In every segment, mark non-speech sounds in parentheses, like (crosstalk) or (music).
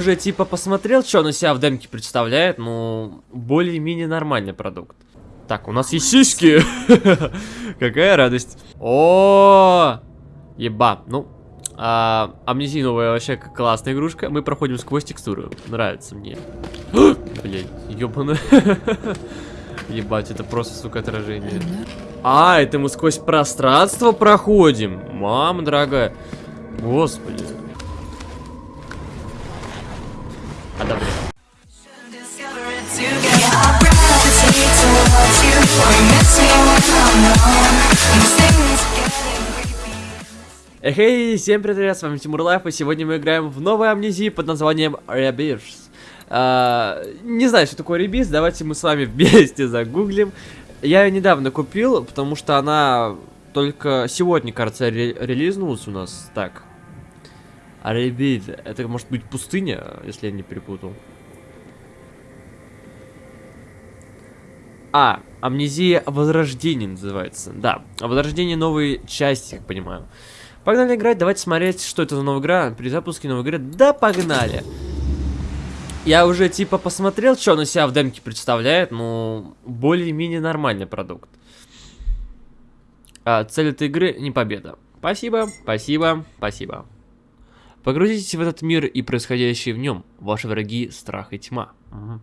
Уже типа посмотрел, что он из себя в демке представляет, ну, более-менее нормальный продукт. Так, у нас есть сиськи. (laughs) Какая радость. О, еба. Ну, а, амнезия новая вообще классная игрушка. Мы проходим сквозь текстуру. Нравится мне. (gasps) Блять, ёбаный. (laughs) Ебать, это просто, сука, отражение. А, это мы сквозь пространство проходим. Мама дорогая. Господи. Creepy. Эй, всем привет, с вами Тимур Лайф, и сегодня мы играем в новой амнезии под названием Rebirth. А, не знаю, что такое Rebirth, давайте мы с вами (laughs) вместе загуглим. Я ее недавно купил, потому что она только сегодня, кажется, ре релизнулась у нас. Так. А Rebirth, это может быть пустыня, если я не перепутал. А, Амнезия Возрождение называется. Да, Возрождение новой части, как понимаю. Погнали играть, давайте смотреть, что это за новая игра. При запуске новой игры. Да, погнали! Я уже типа посмотрел, что он из себя в демке представляет, ну, более-менее нормальный продукт. А, цель этой игры не победа. Спасибо, спасибо, спасибо. Погрузитесь в этот мир и происходящее в нем. Ваши враги, страх и тьма. Мгм.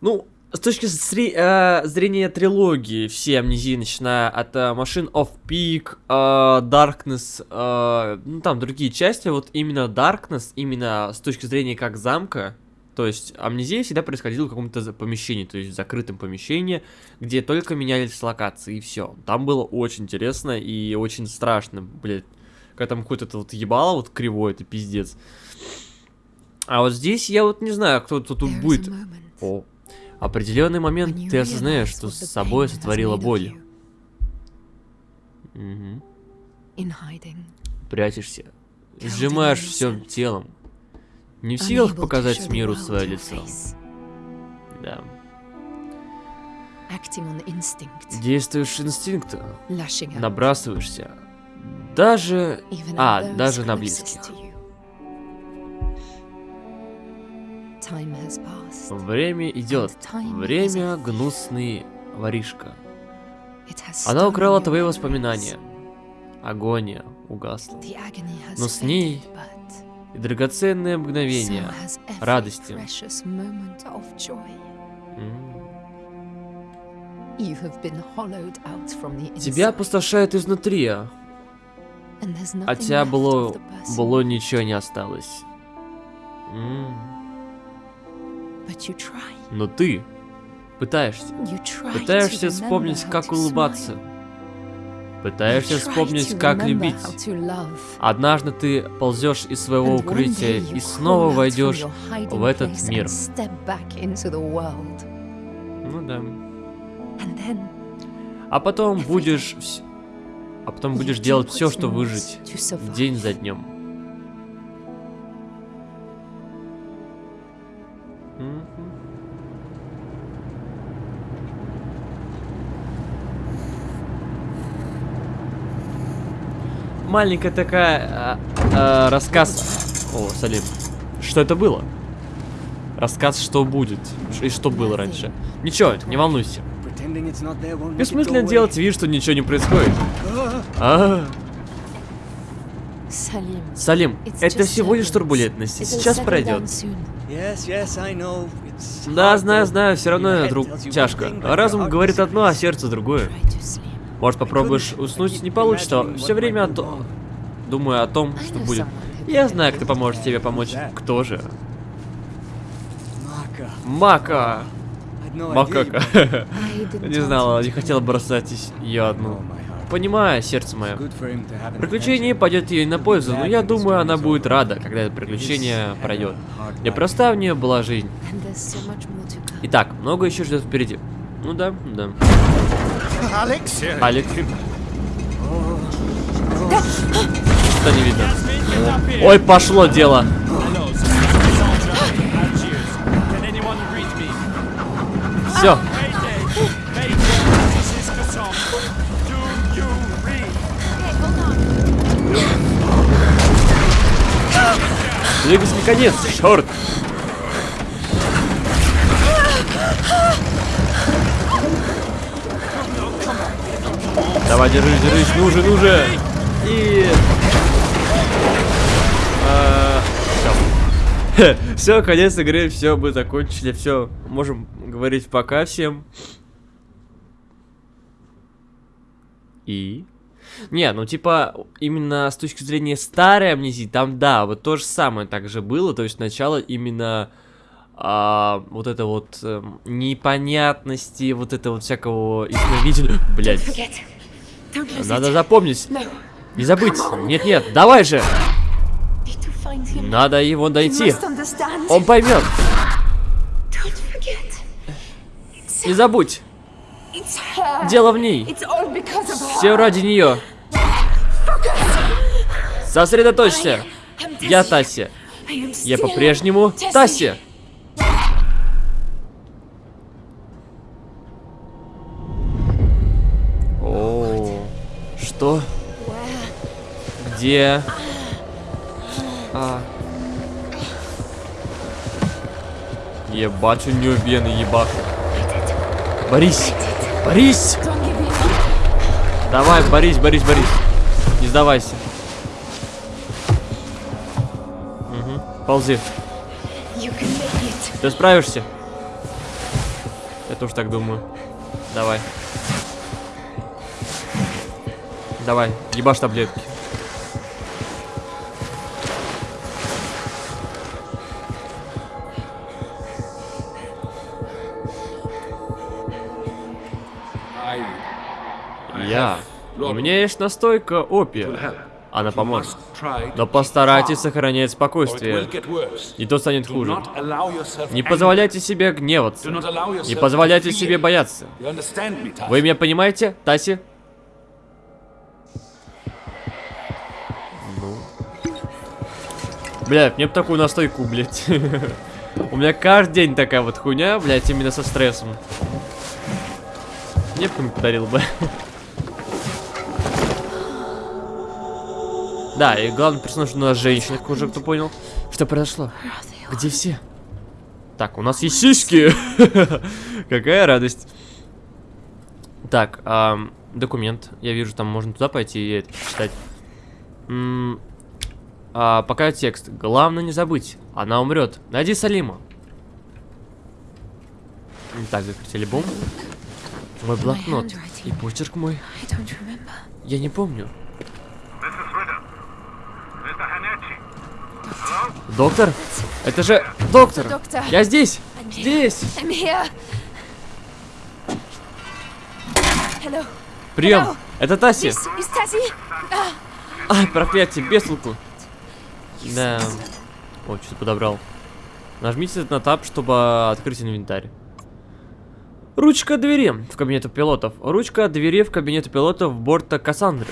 Ну, с точки зри- э, зрения трилогии, все амнезии, начиная от э, Machine of Peak, э, Darkness, э, ну там другие части, вот именно Darkness, именно с точки зрения как замка, то есть амнезия всегда происходила в каком-то помещении, то есть в закрытом помещении, где только менялись локации и все. Там было очень интересно и очень страшно, блядь. Когда там какой-то вот ебало вот кривой, это пиздец. А вот здесь я вот не знаю, кто тут будет. О, определенный момент ты осознаешь, что с собой сотворила боль. hiding, Прячешься, сжимаешь всем innocence. телом. Не в силах показать миру свое лицо. Да. Действуешь инстинктом, набрасываешься. Даже... А, даже на близких. Время идет. Время гнусный воришка. Она украла твои воспоминания. Агония угасла. Но с ней И драгоценные мгновения. радости. Тебя опустошает изнутри, а от nothing тебя было, было ничего не осталось. Но ты пытаешься. Пытаешься вспомнить, как улыбаться. Пытаешься вспомнить, как любить. Однажды ты ползешь из своего укрытия и снова войдешь в этот мир. Ну да. Then А потом будешь... А потом будешь делать все, what's что most выжить. День за днем. Маленькая такая а, а, рассказ. О, Салим. Что это было? Рассказ, что будет и что было раньше. Ничего, не волнуйся. Бессмысленно делать вид, что ничего не происходит. А, Салим, it's это всего лишь турбулентность. Сейчас пройдет. Да, знаю, знаю, все равно, друг, тяжко. Разум говорит одно, а сердце другое. Может, попробуешь уснуть? Не получится. Все время о то- думаю о том, что будет. Я знаю, кто поможет тебе помочь. Кто же? Мака! Макака. (laughs) Не знала, не хотела бросать ее одну. Понимаю, сердце мое. Приключение пойдет ей на пользу, но я думаю, она будет рада, когда это приключение пройдет. Непроста у нее была жизнь. Итак, много еще ждет впереди. Ну да, да. Алекс? Алекс. Что не видно? Ой, пошло дело. Все. Двигайся наконец, черт! Давай, держись, держись, ну же, ну же! И... Все, (laughs) конец игры, все, мы закончили, все, можем говорить пока всем. И? Не, ну типа, именно с точки зрения старой амнезии, там да, вот то же самое также было, то есть сначала именно а, вот это вот эм, непонятности, вот это вот всякого ясновидения, блять, надо запомнить, не забыть, нет-нет, давай же, надо его найти, он поймет, не забудь, дело в ней, все ради нее, сосредоточься, я. Тася, я по-прежнему. Тася. О, что? Где? А. Ебать, у нее вены, give me up. Давай, борись, борись, борись. Не сдавайся. Угу. Ползи. Ты справишься? Я тоже так думаю. Давай. Давай, ебашь таблетки. Я. У меня есть настойка опия. Она поможет. Но постарайтесь сохранять спокойствие. И то станет хуже. Не позволяйте себе гневаться. Не позволяйте себе бояться. Вы меня понимаете, Таси? Блядь, мне бы такую настойку, блядь. (laughs) У меня каждый день такая вот хуйня, блядь, именно со стрессом. Мне бы кто-нибудь подарил бы. (laughs) Да, и главный персонаж у нас женщина, как уже кто понял. Что произошло? Где все? Так, у нас есть сиськи. (laughs) Какая радость. Так, ам, документ. Я вижу, там можно туда пойти и это почитать. М, а, пока текст. Главное не забыть. Она умрет. Найди Салима. Так, закрыть альбом. Мой блокнот. И почерк мой. Я не помню. Доктор? Это же доктор! Доктор. Я здесь! I'm. Здесь! I'm here. Hello. Прием! Hello. Это Таси! Tassie. Ай, проклятие, без толку. Да. О, что-то подобрал. Нажмите на тап, чтобы открыть инвентарь. Ручка двери в кабинету пилотов. Ручка двери в кабинету пилотов борта Кассандры.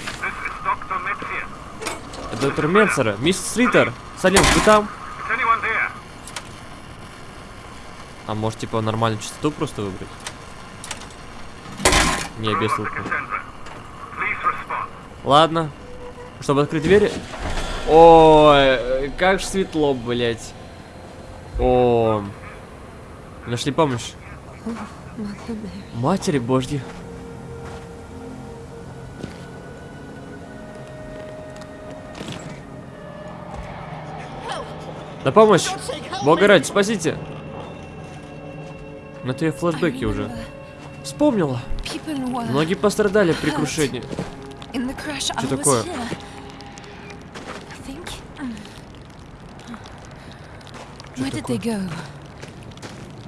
Доктор Менцера. Мисс Ритер. Салим, вы там? А может, типа, нормальную частоту просто выбрать? Не, без. Ладно. Чтобы открыть двери. Ой, как ж светло, блять. О, нашли помощь. Матери божьи. На помощь! Бога ради, спасите! Но я флешбеки уже. Вспомнила. Многие пострадали при крушении. Что такое? here. I think. Where did they go?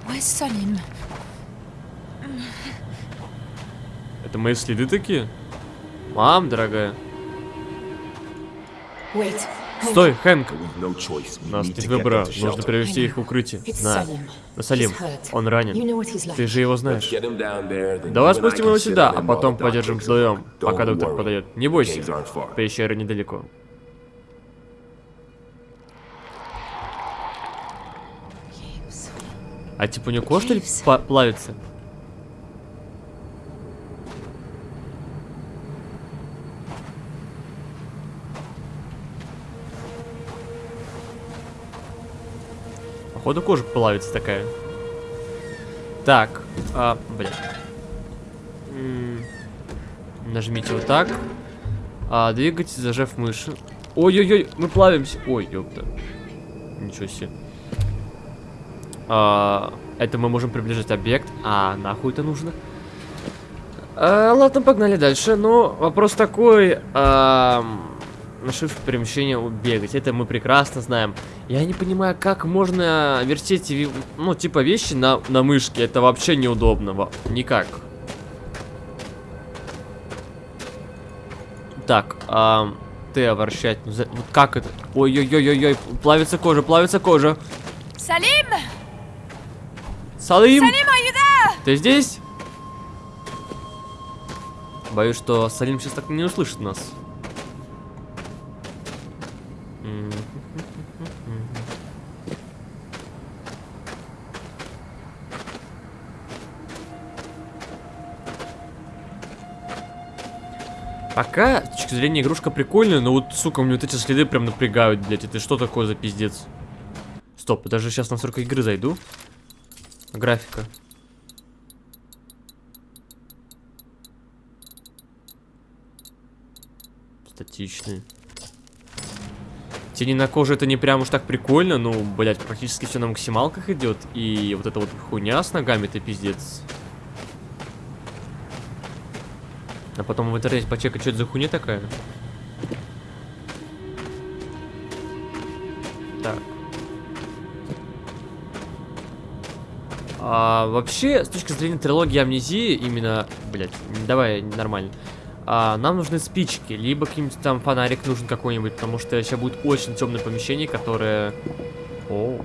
Where's Salim? Это мои следы такие? Мам, дорогая. Wait. Стой, Хэнк. У нас нет выбора. Нужно привести их в укрытие. На. На Салим. Он ранен. Ты же его знаешь. Давай спустим его сюда, а потом подержим вдвоем, пока доктор подойдет. Не бойся. Пещера недалеко. А типа у него кожа что ли плавится? Походу кожа плавится такая. Так, а, блин. Нажмите вот так. А, двигайте, зажав мыши. Ой-ой-ой, мы плавимся. Ой, ёпта. Ничего себе. А, это мы можем приближать объект. А, нахуй это нужно? А, ладно, погнали дальше. Но вопрос такой. на shift перемещение бегать. Это мы прекрасно знаем. Я не понимаю, как можно вертеть, ну, типа вещи на, на мышке. Это вообще неудобно. Никак. Так, ам, Т вращать. Ну, вот как это? Ой-ой-ой-ой-ой, плавится кожа, плавится кожа. Salim! Салим! There? Ты здесь? Боюсь, что Салим сейчас так не услышит нас. Пока, с точки зрения, игрушка прикольная, но вот, сука, мне вот эти следы прям напрягают, блядь. Это что такое за пиздец? Стоп, даже сейчас на настройка игры зайду. Графика. Статичный. Тени на коже это не прям уж так прикольно, ну, блять, практически все на максималках идет. И вот эта вот хуйня с ногами, это пиздец. А потом в интернете почекать, что это за хуйня такая. Так. А, вообще, с точки зрения трилогии амнезии, именно, блять, давай нормально. А, нам нужны спички, либо каким-нибудь там фонарик нужен какой-нибудь, потому что сейчас будет очень темное помещение, которое. О,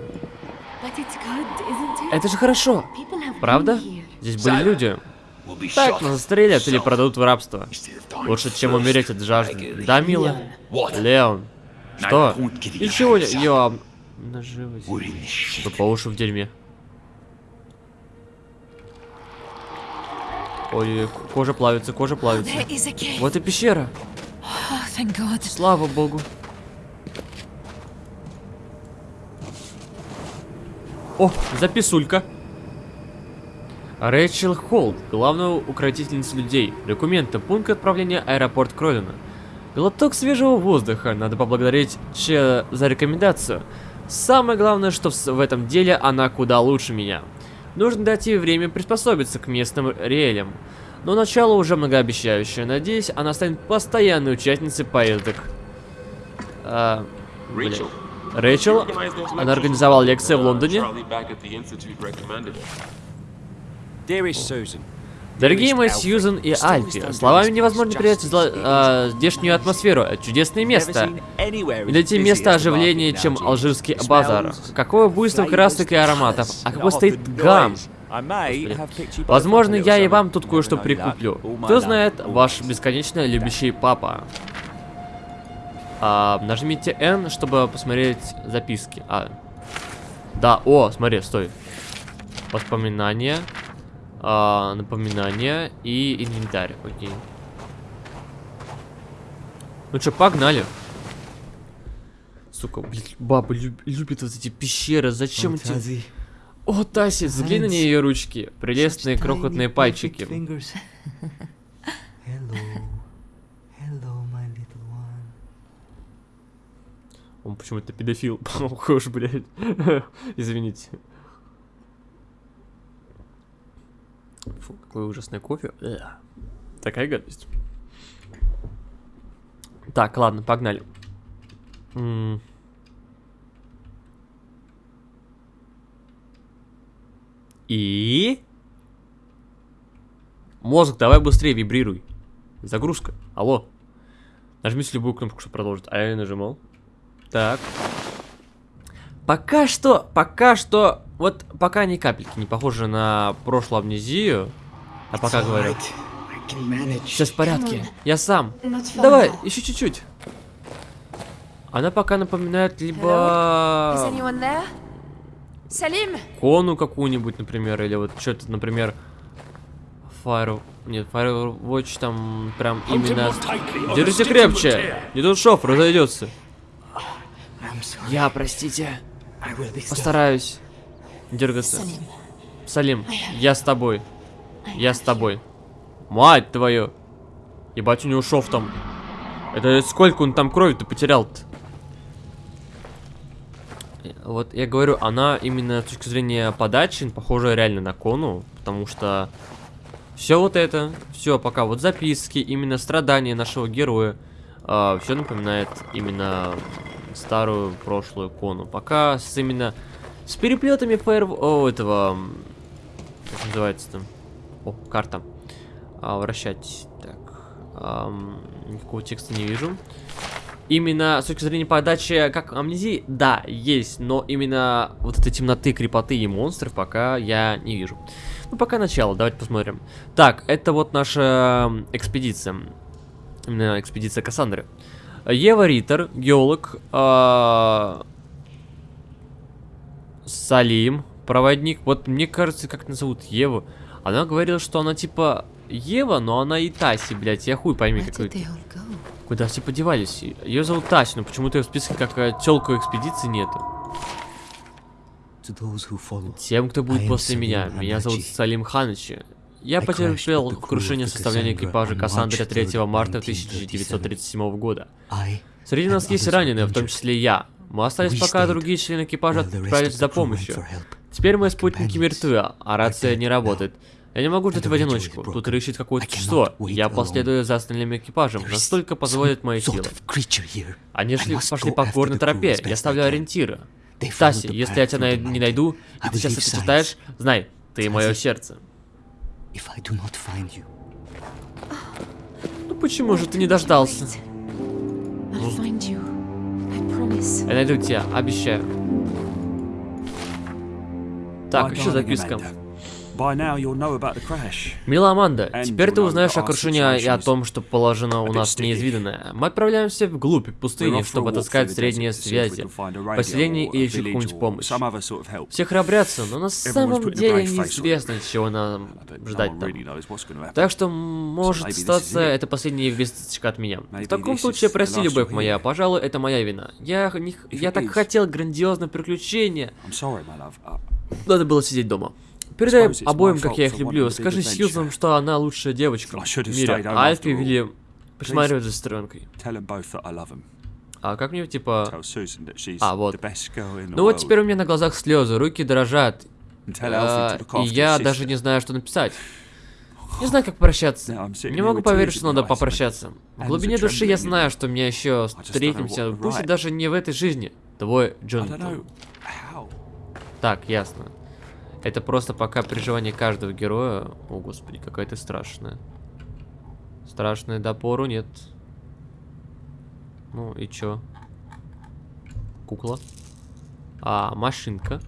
это же хорошо, правда? Здесь были люди. Так, нас застрелят или продадут в рабство. Лучше, чем умереть от жажды. Да, мила? Леон. Что? Ничего. Я... Наживать. Вы по уши в дерьме. Ой, кожа плавится, кожа плавится. Вот и пещера. Oh. Слава богу. О, записулька. Рэйчел Холд, главная укротительница людей. Документы, пункт отправления аэропорт Кролина. Глоток свежего воздуха, надо поблагодарить Че за рекомендацию. Самое главное, что в этом деле она куда лучше меня. Нужно дать ей время приспособиться к местным реалиям. Но начало уже многообещающее. Надеюсь, она станет постоянной участницей поездок. А. Рэйчел. Рэйчел? Она организовала лекции в Лондоне. Дорогие мои Сьюзен и Альфи, словами невозможно передать зла- а, здешнюю атмосферу. Это чудесное место. И найти место оживления, чем алжирский базар. Какое буйство красок и ароматов. А какой стоит гам. Возможно, я и вам тут кое-что прикуплю. Кто знает, ваш бесконечно любящий папа. А, нажмите N, чтобы посмотреть записки. А. Да, о, смотри, стой. Воспоминания. А, напоминания и инвентарь. Окей. Ну что, погнали. Сука, блядь, баба люб- любит вот эти пещеры. Зачем эти... О, Таси, взгляни на ее ручки. Прелестные крохотные пальчики. (laughs) Hello. Hello. Он почему-то педофил (laughs) похож, блядь. (laughs) Извините. Фу, какой ужасный кофе. Эх. Такая гадость. Так, ладно, погнали. М. И... Мозг, давай быстрее вибрируй. Загрузка. Алло. Нажмите любую кнопку, чтобы продолжить. А я не нажимал. Так. Пока что, пока что, вот пока ни капельки не похоже на прошлую амнезию. А пока говорю. Все в порядке. Я сам. Давай, еще чуть-чуть. Она пока напоминает либо? Salim! кону какую-нибудь, например, или вот что-то, например, Fire... Нет, Firewatch там прям именно... Держите крепче! Не тут шов разойдется. Я, простите, Постараюсь. дергаться. Салим, я с тобой. Я с тобой. Мать твою. Ебать, у него шов там. Это сколько он там крови-то потерял-то? Вот я говорю, она именно с точки зрения подачи похожа реально на Кону, потому что все вот это, все пока вот записки, именно страдания нашего героя, все напоминает именно старую прошлую Кону. Пока с именно с переплетами фаер... О, этого... Как называется-то? О, карта. А, вращать. Так. ам, никакого текста не вижу. Именно с точки зрения подачи, как амнезии, да, есть, но именно вот этой темноты, крепоты и монстров пока я не вижу. Ну, пока начало, давайте посмотрим. Так, это вот наша экспедиция. Именно экспедиция Кассандры. Ева Риттер, геолог, а, Салим, проводник. Вот мне кажется, как назовут Еву. Она говорила, что она типа Ева, но она и Таси, блядь. Я хуй пойми, какой. Куда все подевались? Ее зовут Таси, но почему-то ее в списке как э, тёлку экспедиции нету. Тем, кто будет после меня. Меня зовут. Салим Ханычи. Я потерпел крушение составления экипажа March 3 3rd, марта 1937. 1937 года. Среди нас есть раненые, в том числе я. Мы остались пока другие члены экипажа отправились за помощью. Теперь мои спутники мертвы, а рация не работает. Я не могу ждать в одиночку. Тут решит какое-то существо. Я последую за остальным экипажем, настолько позволят мои силы. Они шли, пошли по горной тропе. Я ставлю ориентиры. Таси, если я тебя не найду, и ты сейчас это читаешь, знай, ты мое сердце. If I do not find you, Ну почему же ты не дождался? I'll find you. I promise. Я найду тебя, обещаю. Так, еще записка. Мила Аманда, теперь ты узнаешь о крушении и о том, что положено у нас неизведанное. Мы отправляемся вглубь пустыни, чтобы отыскать средние связи, поселение или чуть какую-нибудь помощь. Все храбрятся, но на самом деле неизвестно, чего нам ждать там. Так что, может статься, это последняя весточка от меня. В таком случае, прости, любовь моя, пожалуй, это моя вина. Я, не я так хотел грандиозное приключение. Uh, Надо было сидеть дома. Передай обоим, как я их люблю. Скажи. Сьюзан, что она лучшая девочка в мире. home Альфи вели присматривать за сестренкой. А как мне, типа... А, вот. Ну вот теперь у меня на глазах слезы, руки дрожат. А, и я даже не знаю, что написать. Не знаю, как прощаться. Не могу поверить, что надо попрощаться. В глубине души я знаю, что мне еще встретимся, пусть и даже не в этой жизни. Твой Джонатан. Так, ясно. Это просто пока переживание каждого героя. О, господи, какая ты страшная. Страшная до пору нет. Ну и чё? Кукла. А, машинка.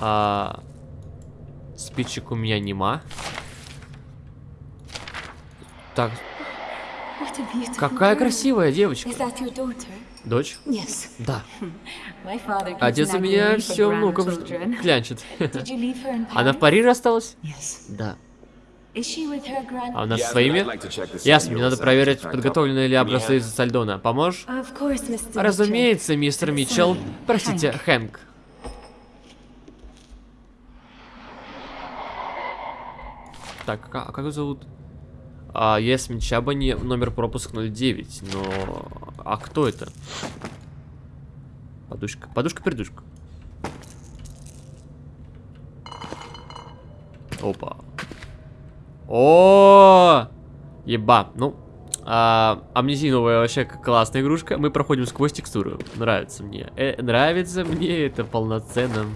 А, спичек у меня нема. Так, какая красивая девочка. Дочь? Yes. Да. (laughs) Отец у меня все внукам (laughs) клянчит. (laughs) Она в? Париже осталась? Yes. Да. А у нас своими? Ясно, мне надо проверить, подготовлены ли образцы из Сальдона. Поможешь? Разумеется, мистер Митчелл. Простите, Хэнк. Так, а, а как его зовут? А, Ясмин Чабани, номер пропуск 09. Но... А кто это? Подушка. Подушка-пердушка. Опа. О, Еба. Ну, а, амнезиновая вообще к- классная игрушка. Мы проходим сквозь текстуру. Нравится мне. Э, нравится мне это полноценно.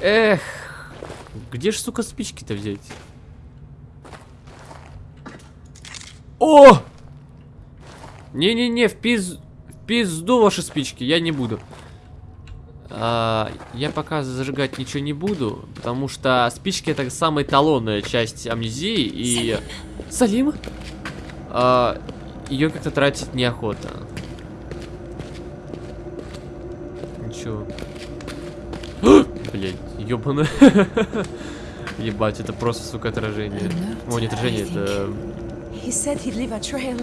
Эх. Где ж, сука, спички-то взять? О! Не-не-не, в пиз... В пизду ваши спички, я не буду. А, я пока зажигать ничего не буду, потому что спички это самая эталонная часть амнезии и... Салим? А, ее как-то тратить неохота. Ничего. Блять, ёбано. (laughs) Ебать, это просто, сука, отражение. О, не отражение, это... He said he'd leave a trail.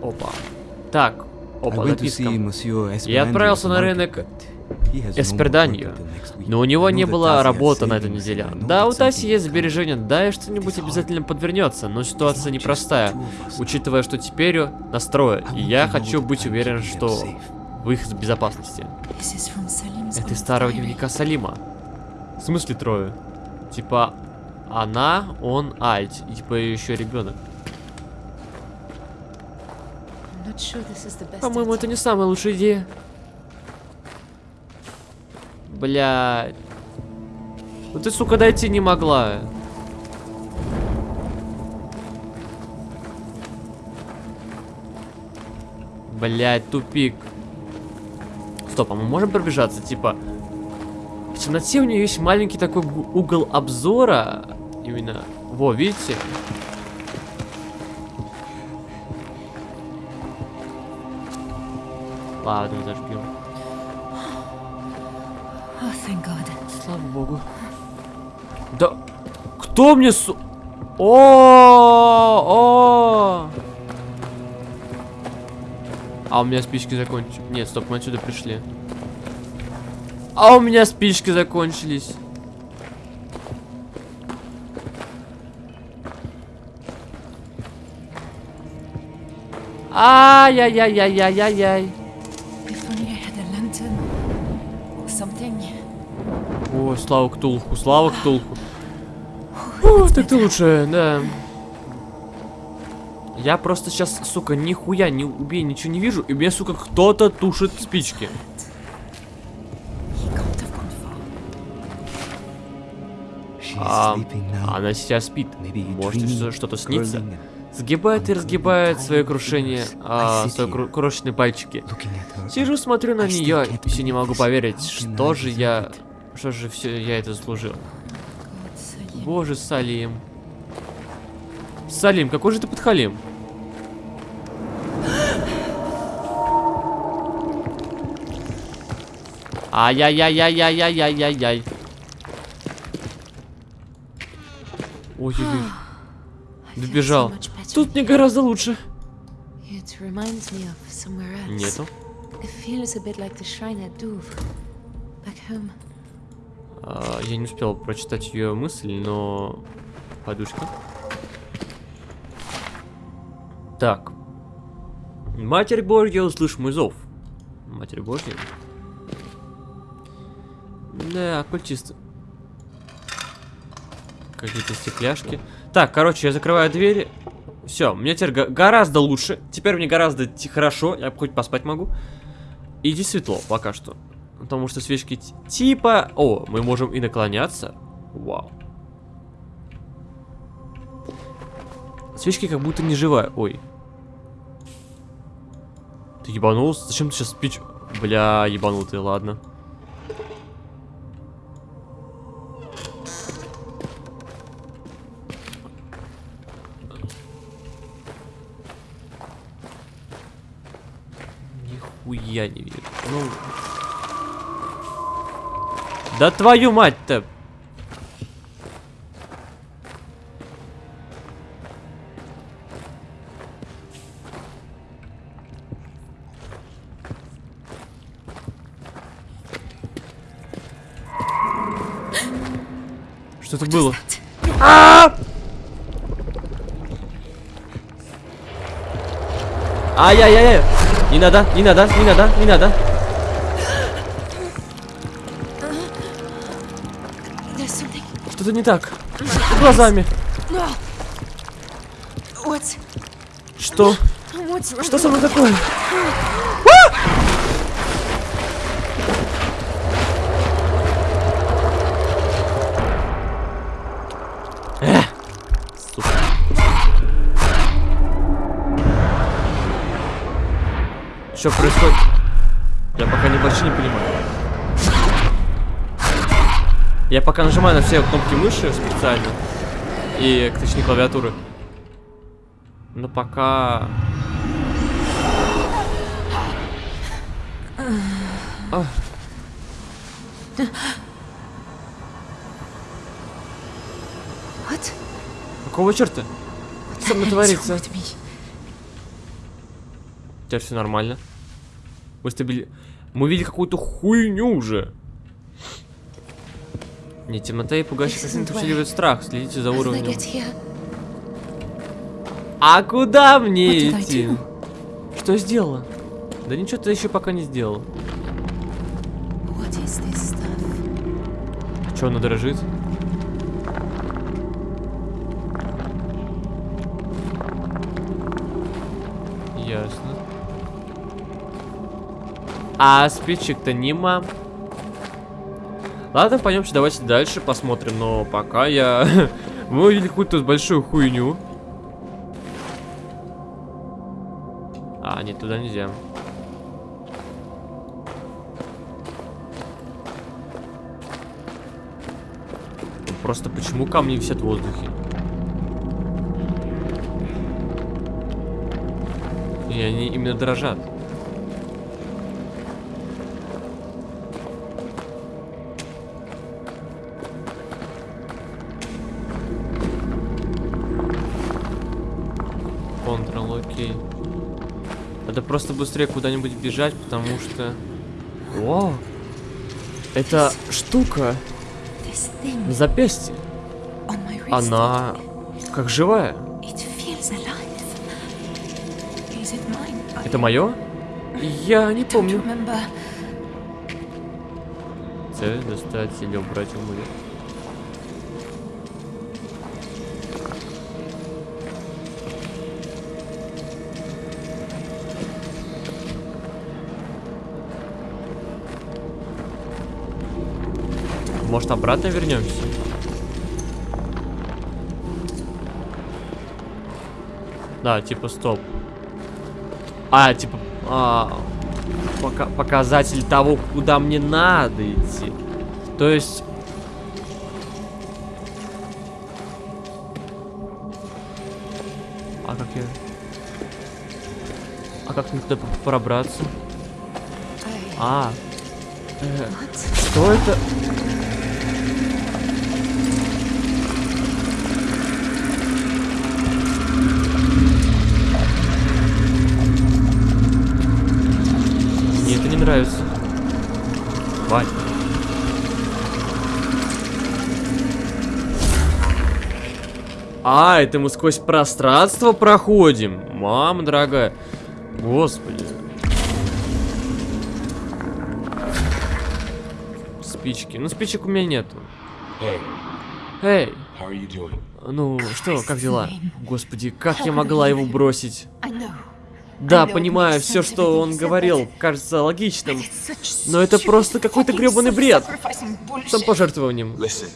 Опа. Так, I Опа, went to записка. see Monsieur Я отправился на рынок Эсперданью, но у него не было работы на этой неделе. Да, у Таси есть сбережения, да, и что-нибудь обязательно подвернется, но ситуация непростая, учитывая, что теперь настрое, I и я хочу быть уверен, что в их безопасности. Это из старого дневника Салима. В смысле трое? Типа, она, он, а, типа еще ребенок. По-моему, это не самая лучшая идея. Бля. Ну ты, сука, дойти не могла. Блять, тупик. Стоп, а мы можем пробежаться? Типа, в темноте у нее есть маленький такой угол обзора. Именно. Во, видите? Ладно, зажгем. Oh. Слава богу. Да кто мне су... О, о. А у меня спички закончились. Нет, стоп, мы отсюда пришли. А у меня спички закончились. Something. О, слава Ктулху, слава Ктулху. О, так ты лучше, да. Я просто сейчас, сука, нихуя не убей, ничего не вижу, и мне, сука, кто-то тушит спички. А, она сейчас спит. Может, что-то снится? Сгибает и разгибает свое крушение, а, свои кру- крошечные пальчики. Сижу, смотрю на нее, и все не могу поверить, что же я... Что же все я это заслужил. Боже, Салим. Салим, какой же ты подхалим? Ай-яй-яй-яй-яй-яй-яй-яй. Ой-ой-ой. Добежал. Тут мне гораздо лучше. Нету. А, я не успел прочитать ее мысль, но... Подушка. Так. Матерь Божья, услышь мой зов. Матерь Божья. Да, оккультисты. Какие-то стекляшки. Так, короче, я закрываю двери. Все, мне теперь гораздо лучше. Теперь мне гораздо хорошо. Я хоть поспать могу. Иди светло пока что. Потому что свечки типа... О, мы можем и наклоняться. Вау. Свечки как будто не живая. Ой. Ты ебанулся? Зачем ты сейчас спич... Бля, ебанутый, ладно. Нихуя не вижу. Ну... Да твою мать-то! Что это было? А! Ай-яй-яй! Не надо, не надо, не надо, не надо. Что-то не так. С глазами. Что? Что со мной такое? Что происходит? Я пока не вообще не понимаю. Я пока нажимаю на все кнопки мыши специально. И, точнее, клавиатуры. Но пока... А. What? Какого черта? Что со мной творится? me? Теперь все нормально. Мы стабили... Мы видели какую-то хуйню уже. Не, темнота и пугающий пациент усиливает страх. Следите за уровнем. А куда мне идти? Что сделала? Да ничего ты еще пока не сделал. Stuff? Че она дрожит? А спичек-то нема. Ладно, пойдемте, давайте дальше посмотрим. Но пока я... (laughs) Мы увидели какую-то большую хуйню. А, нет, туда нельзя. Просто почему камни висят в воздухе? И они именно дрожат. Просто быстрее куда-нибудь бежать, потому что... О! Это штука на запястье. Она как живая. Это мое? Я не помню. Цель достать или убрать амулет. Может обратно вернемся? Да, типа стоп. А, типа... а, пока, показатель того, куда мне надо идти. То есть... А как я... А как мне туда пробраться? А, э, что это? Нравится. Вань. А, это мы сквозь пространство проходим. Мама дорогая. Господи. Спички. Ну, спичек у меня нету. Hey, Эй, doing? ну что, как дела? Господи, как я могла его бросить? Да, понимаю, все, что он говорил, кажется логичным, но это просто какой-то гребаный бред. Самопожертвованием. Listen,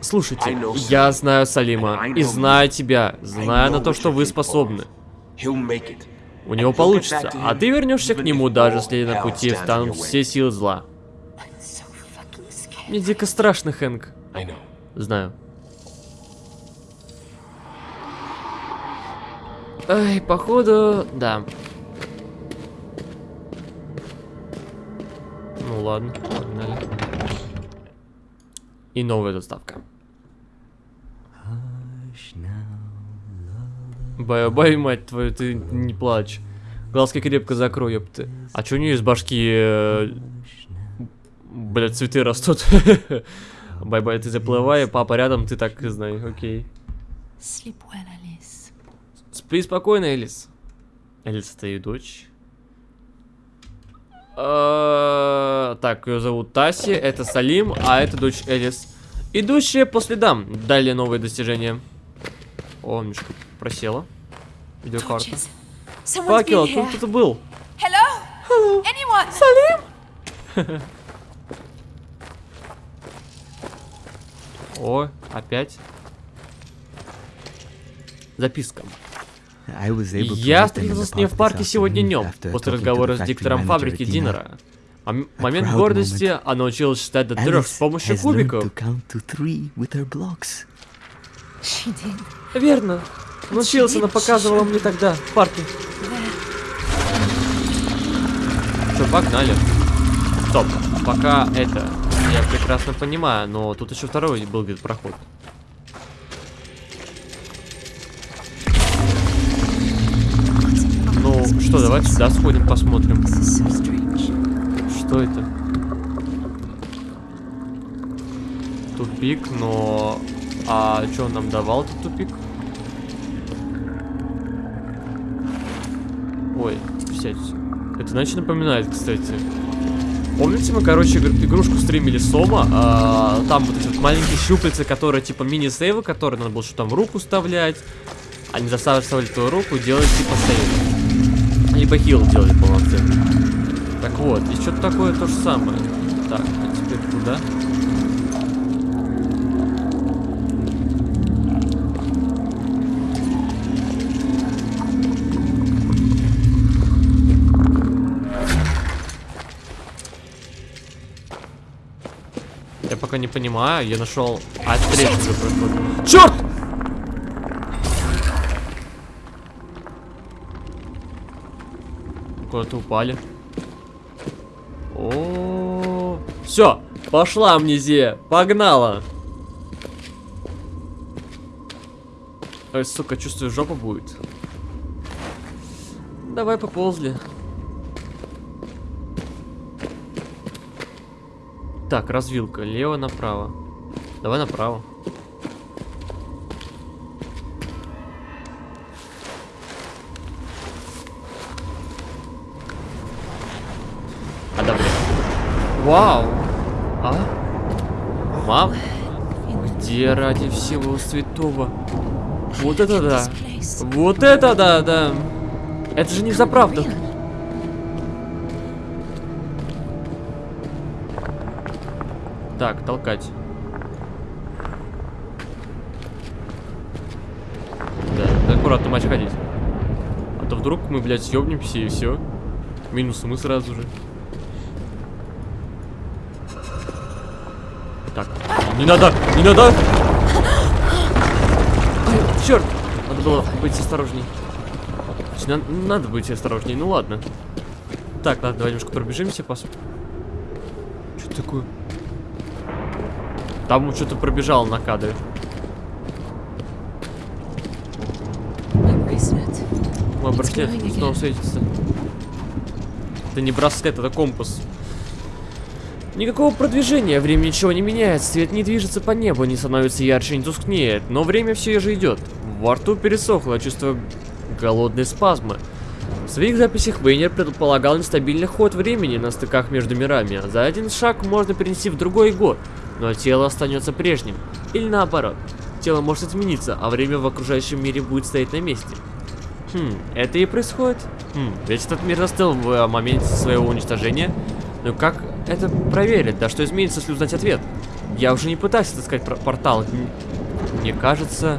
Слушайте, я знаю Салима, и знаю тебя, знаю на то, что вы способны. У него получится, а ты вернешься к нему, даже если на пути встанут все силы зла. Мне дико страшно, Хэнк. Знаю. Ай, походу, да. Ну ладно, погнали. И новая доставка. Бай-бай, мать твою, ты не плачь. Глазки крепко закрой, ёпты. А чё у нее из башки... э, Блядь, цветы растут. (laughs) Бай-бай, ты заплывай, папа рядом, ты так и знай, окей. Alice. Спи спокойно, Элис. Элис, это ее дочь. Э, Так, ее зовут Таси, это Салим, а это дочь Элис. Идущие по следам. Далее новые достижения. О, мешка просела. Видеокарта. Факел, тут кто-то был. Hello? Anyone? (laughs) О, опять. Записка. Я встретился с ней в парке сегодня днем, после разговора с диктором фабрики Динера. Мом- Момент гордости, она училась считать до трех с помощью кубиков. Верно. Научился, она показывала мне тогда, в парке. Что, погнали. Стоп, пока это, я прекрасно понимаю, но тут еще второй был где-то проход. Что, давайте сюда сходим, посмотрим. Что это? Тупик, но... А что он нам давал, этот тупик? Ой, сядь. Это значит напоминает, кстати. Помните, мы, короче, игр- игрушку стримили Сома? а, там вот эти вот маленькие щупальца, которые типа мини-сейвы, которые надо было что там руку вставлять. Они заставили твою руку делать типа сейв. Либо хил делали полноценный. Так вот, и что-то такое то же самое. Так, а теперь куда? Я пока не понимаю, я нашел от третьего проход. Черт! Куда-то упали. О, все, пошла амнезия, погнала. Ой, сука, чувствую, жопа будет. Давай поползли. Так, развилка. Лево направо. Давай направо. А да, блин. Вау. А? Мам? Где ради всего святого? Вот это да. Вот это да, да. Это же не за правду. Так, толкать. Да, аккуратно матч ходить. А то вдруг мы, блядь, съебнемся и все. Минусы мы сразу же. Так, не надо, не надо! Черт! Надо было быть осторожней. Надо, надо быть осторожней, ну ладно. Так, ладно, давай немножко пробежимся, посмотрим. Что такое? Там что-то пробежало на кадре. Мой браслет снова светится. Это не браслет, это компас. Никакого продвижения, время ничего не меняет, свет не движется по небу, не становится ярче, не тускнеет, но время все же идет. Во рту пересохло, чувство голодной спазмы. В своих записях Вейнер предполагал нестабильный ход времени на стыках между мирами. За один шаг можно перенести в другой год, но тело останется прежним. Или наоборот, тело может измениться, а время в окружающем мире будет стоять на месте. Хм, это и происходит. Хм, ведь этот мир застыл в э, моменте своего уничтожения. Но как это проверить? Да что изменится, если узнать ответ? Я уже не пытаюсь отыскать пор- портал. Мне кажется,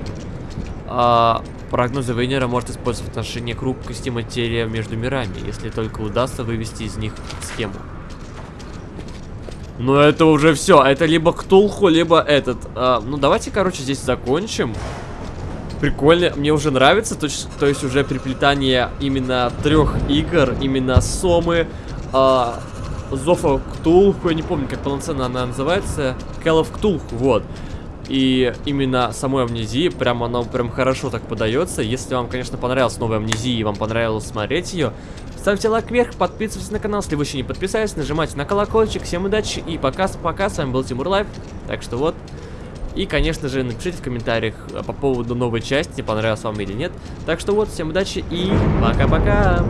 а, прогнозы Вейнера может использовать в отношении хрупкости материи между мирами, если только удастся вывести из них схему. Но это уже все. Это либо Ктулху, либо этот. А, ну давайте, короче, здесь закончим. Прикольно, мне уже нравится, то, то есть уже переплетание именно трех игр, именно Сомы, а, Зофа Ктулху, я не помню, как полноценно она называется, Call of Ктулху, вот. И именно самой амнезии, прям оно прям хорошо так подается. Если вам, конечно, понравилась новая амнезия и вам понравилось смотреть ее, ставьте лайк вверх, подписывайтесь на канал, если вы еще не подписались, нажимайте на колокольчик. Всем удачи и пока-пока, с вами был Тимур Лайв, так что вот. И, конечно же, напишите в комментариях э, по поводу новой части, понравилась вам или нет. Так что вот, всем удачи и пока-пока.